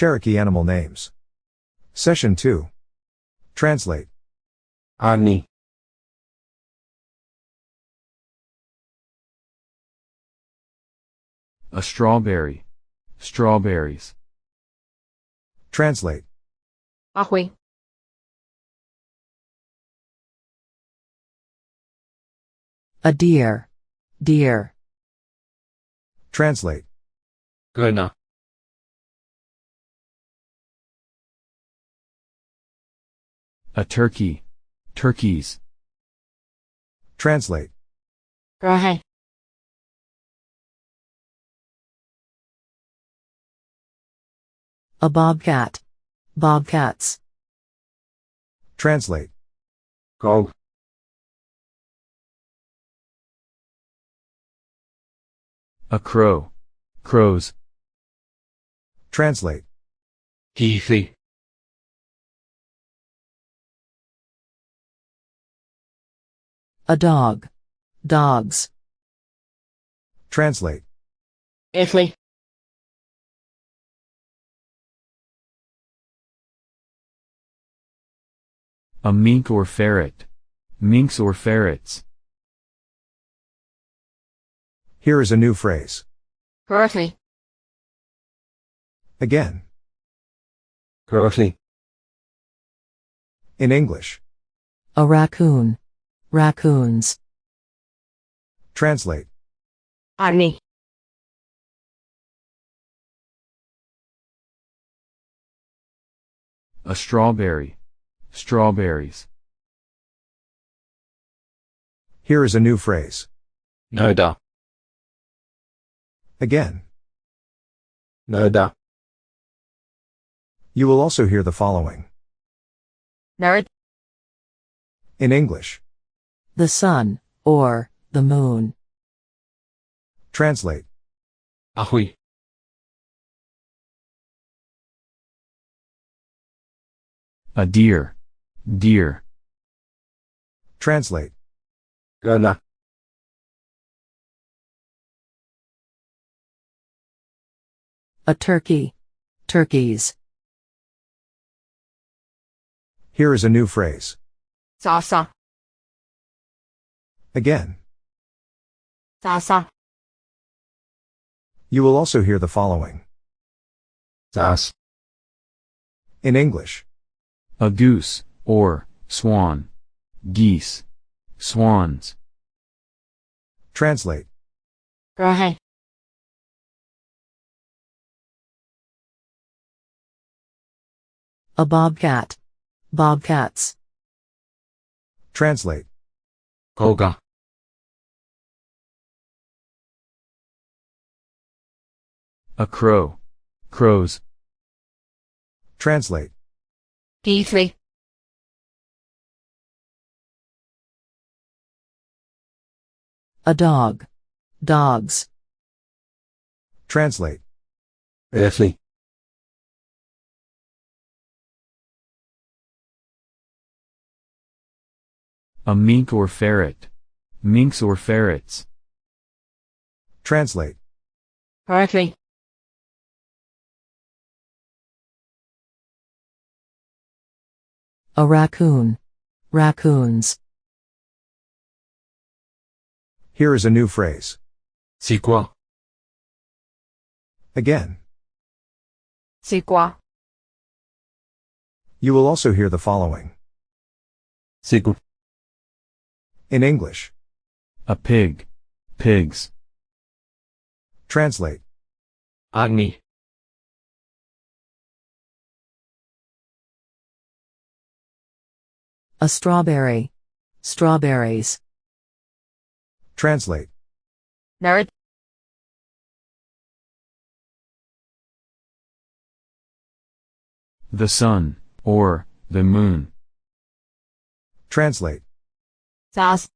Cherokee animal names. Session 2. Translate. Ani. A strawberry. Strawberries. Translate. Ahoy. A deer. Deer. Translate. Grenat. A turkey. Turkeys. Translate. Rahay. A bobcat. Bobcats. Translate. Gog. A crow. Crows. Translate. Heathy. A dog. Dogs. Translate. Italy. A mink or ferret. Minks or ferrets. Here is a new phrase. Currently. Again. Currently. In English. A raccoon. Raccoons. Translate. Ani. A strawberry. Strawberries. Here is a new phrase. Noda. Again. Noda. You will also hear the following. Nerd. In English. The sun. Or, the moon. Translate. Ahui. A deer. Deer. Translate. Grenat. A turkey. Turkeys. Here is a new phrase. Sasa. Again. Sasa. You will also hear the following. Sas. In English. A goose. Or, swan. Geese. Swans. Translate. Rahay. A bobcat. Bobcats. Translate. Koga. A crow. Crows. Translate. D3. A dog. Dogs. Translate. Earthly. A mink or ferret. Minks or ferrets. Translate. Currently. A raccoon. Raccoons. Here is a new phrase. C'est quoi? Again. C'est quoi? You will also hear the following. C'est quoi? In English. A pig. Pigs. Translate. Agni. A strawberry. Strawberries. Translate. Nerd. The sun. Or, the moon. Translate. Sas.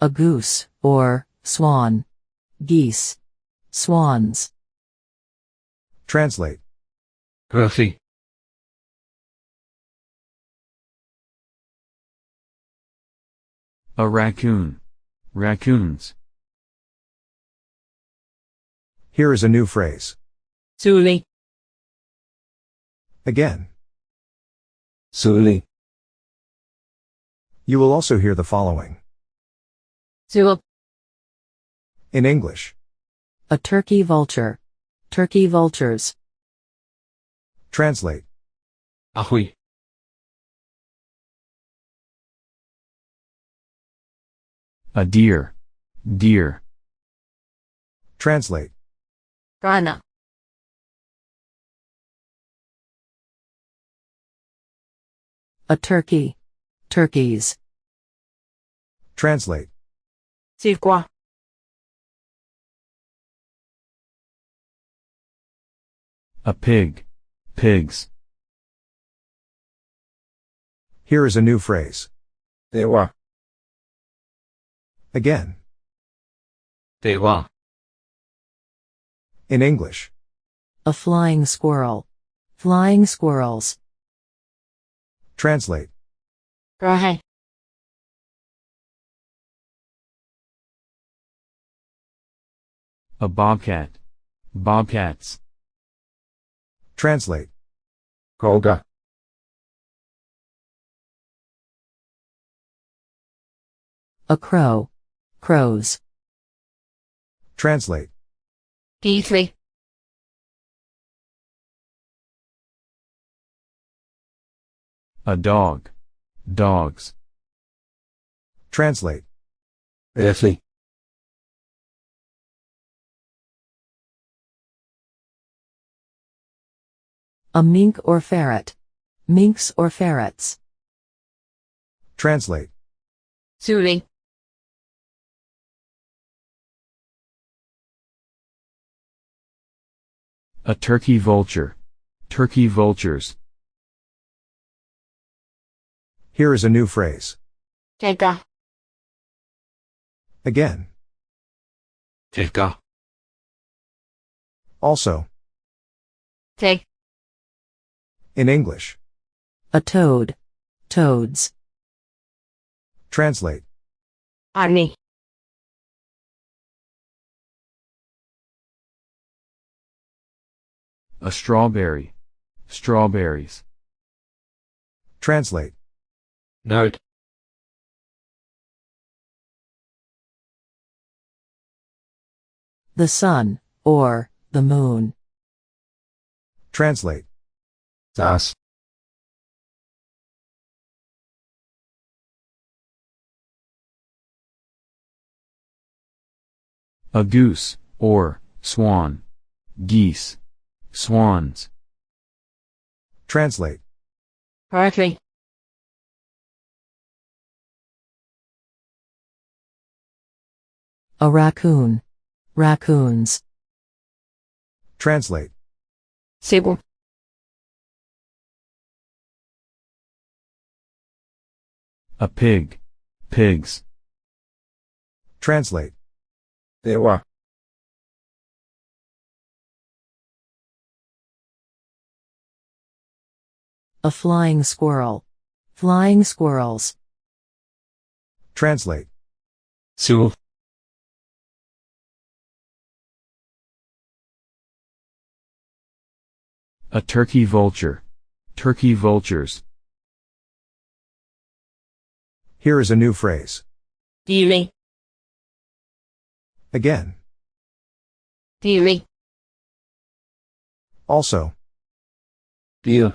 A goose. Or, swan. Geese. Swans. Translate. Earthly. A raccoon. raccoons, Here is a new phrase. Zuli. Again. Zuli. You will also hear the following. Zul. In English. A turkey vulture. Turkey vultures. Translate. Ahui. a deer, deer, Translate. Rana. A turkey. Turkeys. Translate. Sirkwa. a pig, pigs, Here is a new phrase. Dewa. Again. Dewa. In English. A flying squirrel. Flying squirrels. Translate. Rahe. a bobcat, bobcats, Translate. Kolga. A crow. Crows. Translate. Geethly. A dog, dogs, Translate. Earthly. A mink or ferret. Minks or ferrets. Translate. Zuli. a turkey vulture, turkey vultures, Here is a new phrase. Tega. Again. Teka. Also. Teg. In English. A toad. Toads. Translate. Arni. a strawberry, strawberries, Translate. Note. The sun, or, the moon. Translate. Das. a goose, or, swan, geese, swans, Translate. Correctly. A raccoon. Raccoons. Translate. Sibu. a pig, pigs, Translate. Dewa. A flying squirrel. Flying squirrels. Translate. Sul. A turkey vulture, turkey vultures, Here is a new phrase. Dili. Again. Dili. Also. Deer.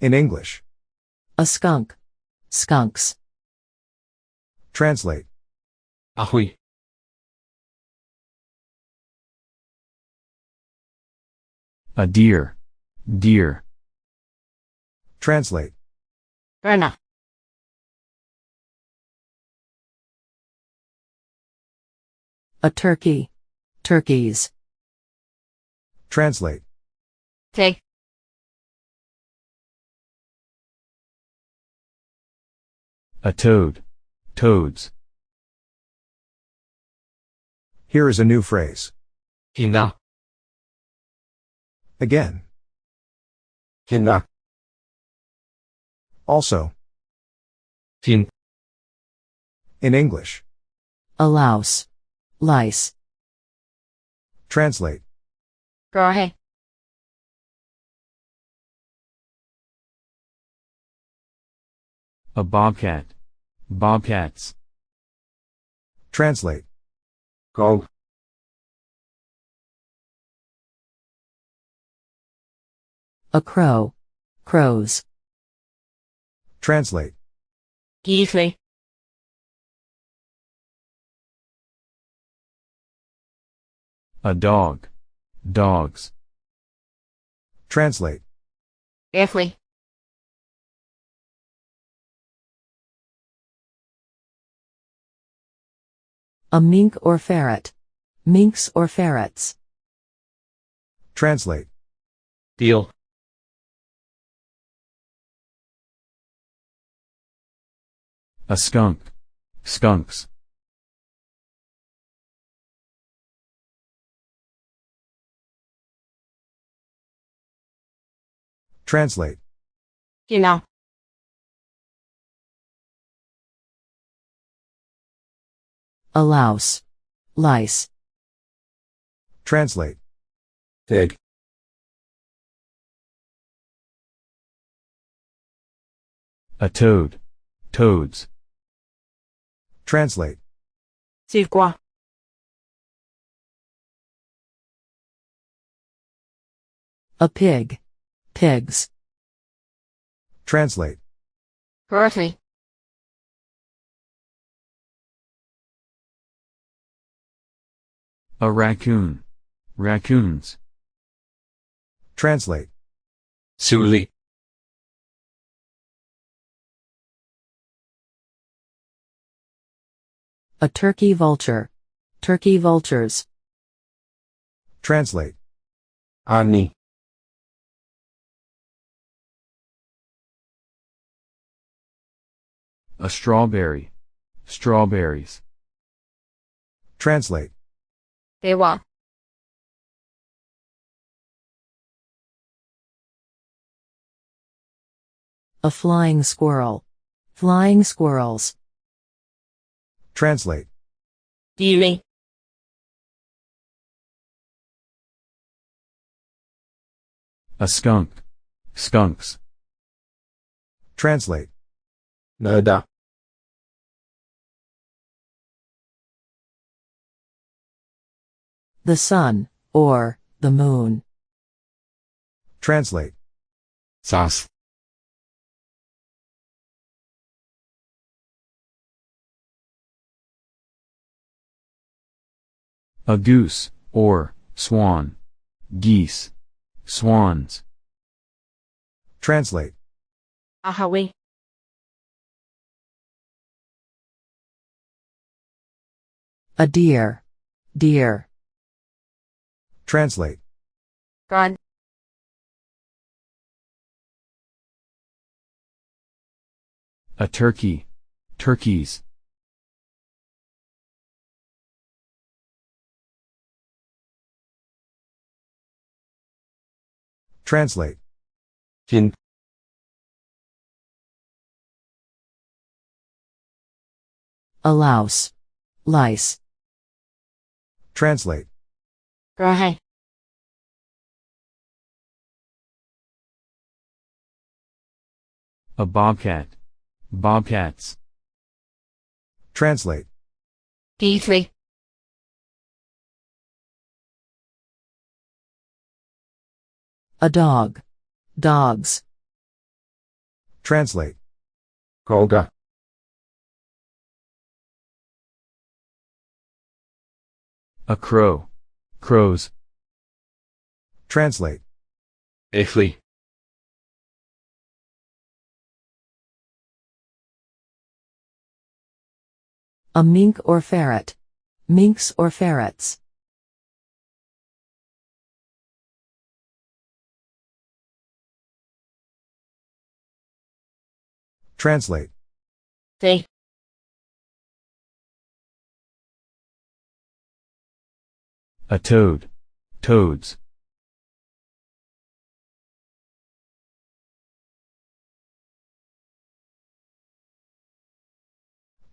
In English. A skunk. Skunks. Translate. Ahui. A deer, deer, Translate. Rana. A turkey. Turkeys. Translate. Take. a toad, toads, Here is a new phrase. Hina. Again. Hina. Also. Hin. In English. A louse. Lice. Translate. Rahe. A bobcat. Bobcats. Translate. Gog. A crow. Crows. Translate. Geesley. A dog. Dogs. Translate. Effley. A mink or ferret. Minks or ferrets. Translate. Deal. A skunk. Skunks. Translate. You know. A louse. Lice. Translate. Fig. A toad. Toads. Translate. Siv qua. A pig. Pigs. Translate. Berkeley. A raccoon. Raccoons. Translate. Suli. A turkey vulture. Turkey vultures. Translate. Ani. A strawberry. Strawberries. Translate. Dewa. A flying squirrel. Flying squirrels. Translate. Deary. A skunk. Skunks. Translate. Nada. The sun, or, the moon. Translate. Sas. A goose. Or, swan. Geese. Swans. Translate. Ahawi. A deer. Deer. Translate. God. A turkey. Turkeys. Translate. Fin. A louse. Lice. Translate. Rahe. A bobcat. Bobcats. Translate. Geesley. A dog. Dogs. Translate. Golga. A crow. Crows. Translate. Ifli. A mink or ferret. Minks or ferrets. Translate. They. A toad. Toads.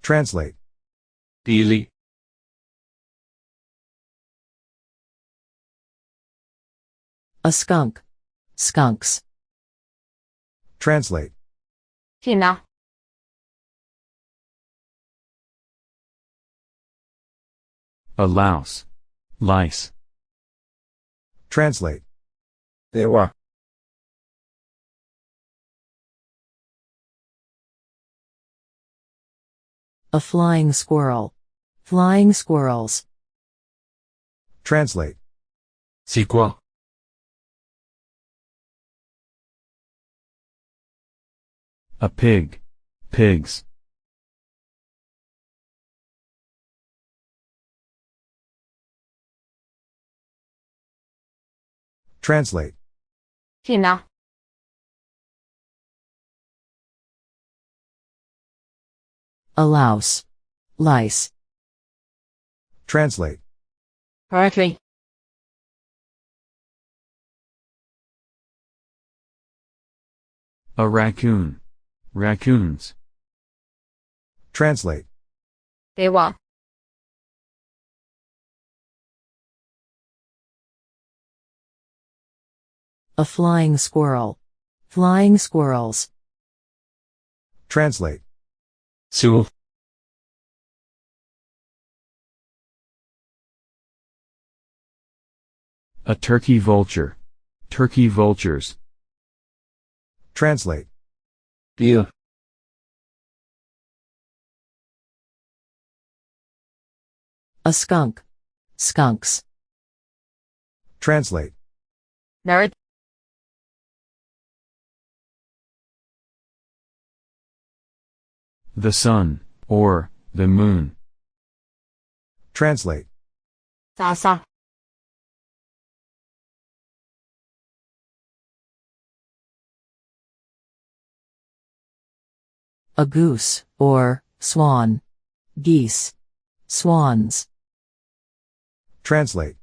Translate. Dili. A skunk. Skunks. Translate. China A louse. Lice. Translate. Dewa. A flying squirrel. Flying squirrels. Translate. C'est quoi? A pig. Pigs. Translate. Tina. A louse. Lice. Translate. Correctly. A raccoon. Raccoons. Translate. a flying squirrel. Flying squirrels. Translate. Sewell. A turkey vulture. Turkey vultures. Translate deal, A skunk. Skunks. Translate. Nerd. The sun. Or, the moon. Translate. 싸 a goose, or swan. Geese. Swans. Translate.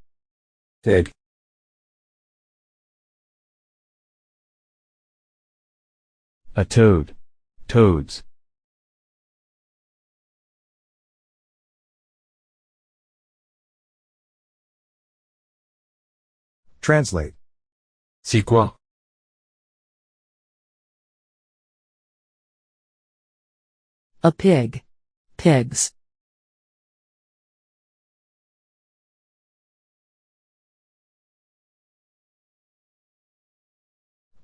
Pig. A toad. Toads. Translate. C'est quoi? A pig. Pigs.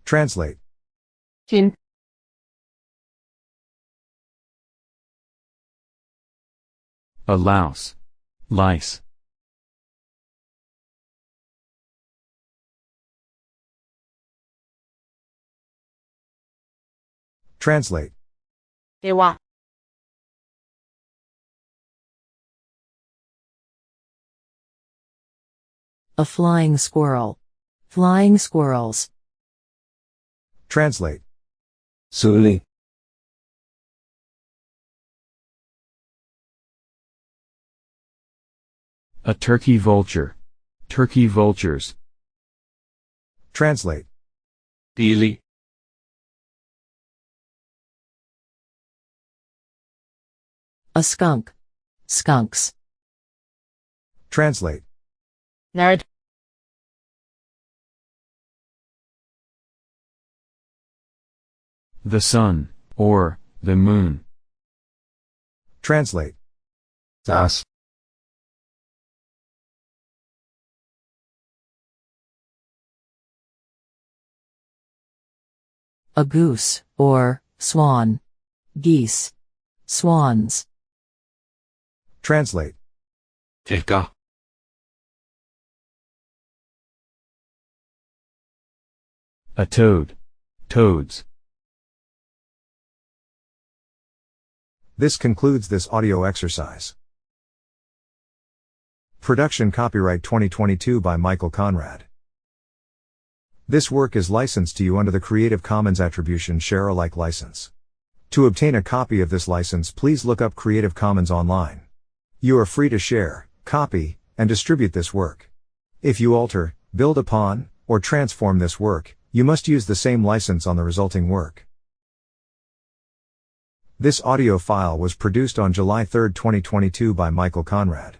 Translate. Chin. A louse. Lice. Translate. 给我 A flying squirrel. Flying squirrels. Translate. Suli. A turkey vulture. Turkey vultures. Translate. Dili. A skunk. Skunks. Translate. Nerd. The sun, or, the moon. Translate. Das. A goose, or, swan. Geese. Swans. Translate. Tika. A toad. Toads. This concludes this audio exercise. Production copyright 2022 by Michael Conrad. This work is licensed to you under the Creative Commons Attribution Share Alike license. To obtain a copy of this license, please look up Creative Commons online. You are free to share, copy, and distribute this work. If you alter, build upon, or transform this work, you must use the same license on the resulting work. This audio file was produced on July 3, 2022 by Michael Conrad.